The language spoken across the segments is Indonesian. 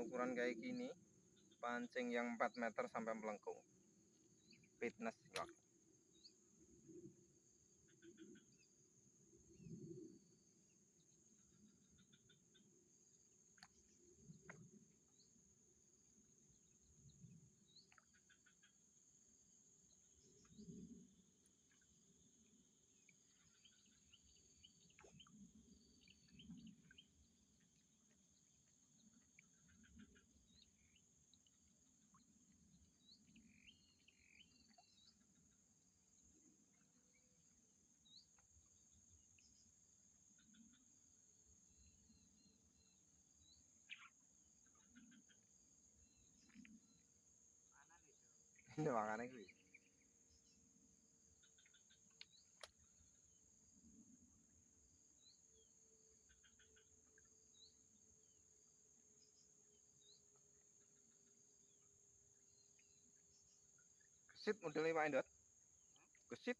Ukuran kayak gini pancing yang 4 meter sampai melengkung. Fitness lock Ya makane kuwi. Gesit modelnya Pak Endot. Gesit.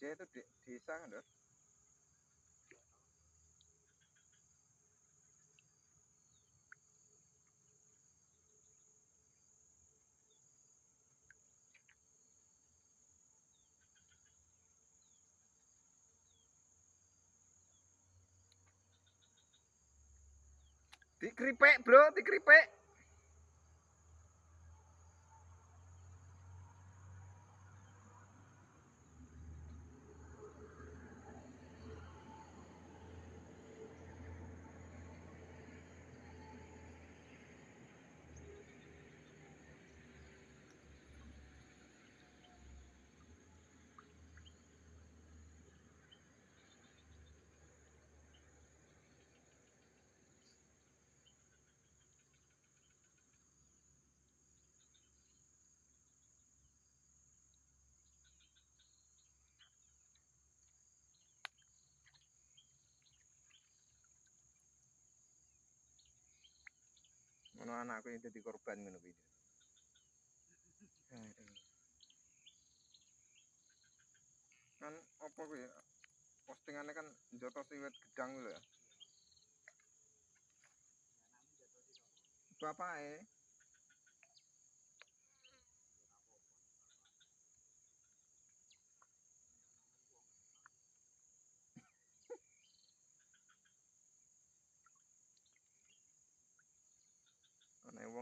Binjai itu di, desa kan, Dot? Dikripek, Bro, dikripek. Ngono anakku yang jadi korban ngono kuwi. Kan apa kuwi? Postingannya kan jotos wiwit gedang lho ya. Bapake ana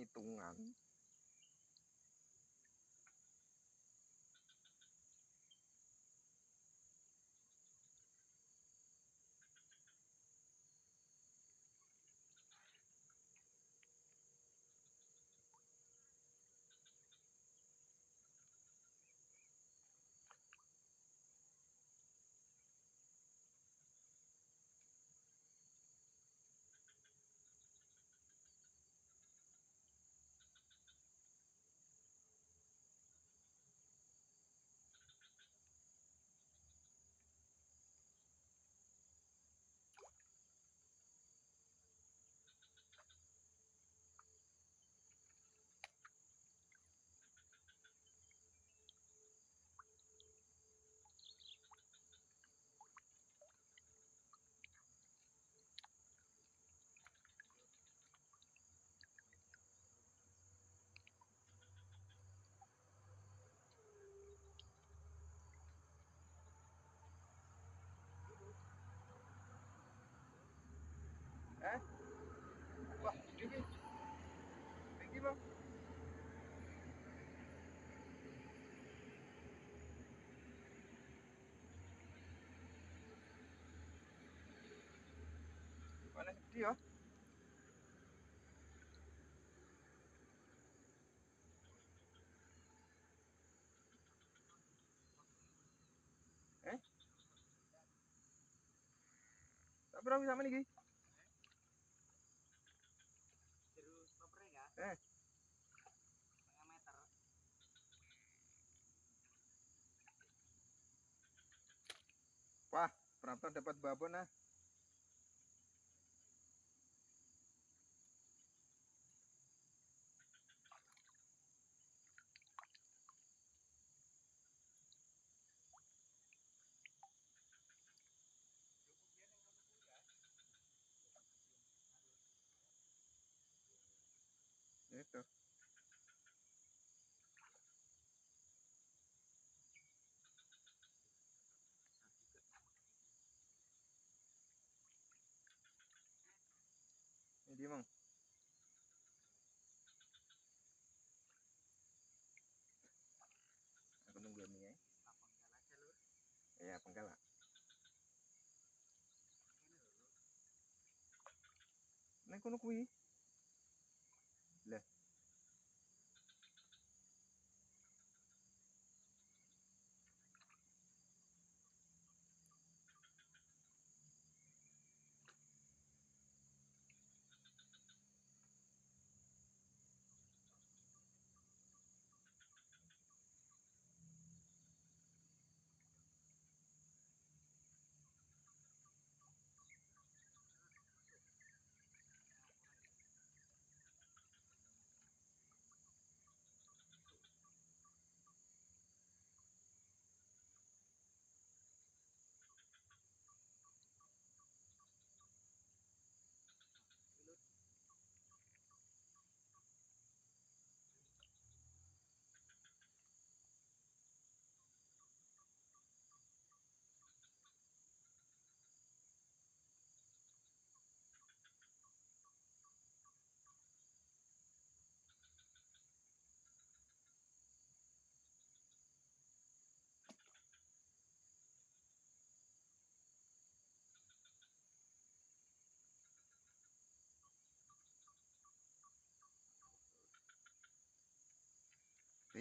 hitungan. Iya. Eh? Tak berapa sama Terus ya? Eh. Meter. Prapto dapat babon ah. di aku nunggu ini ya penggala celur iya penggala Nek kuno kuwi.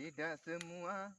Tidak semua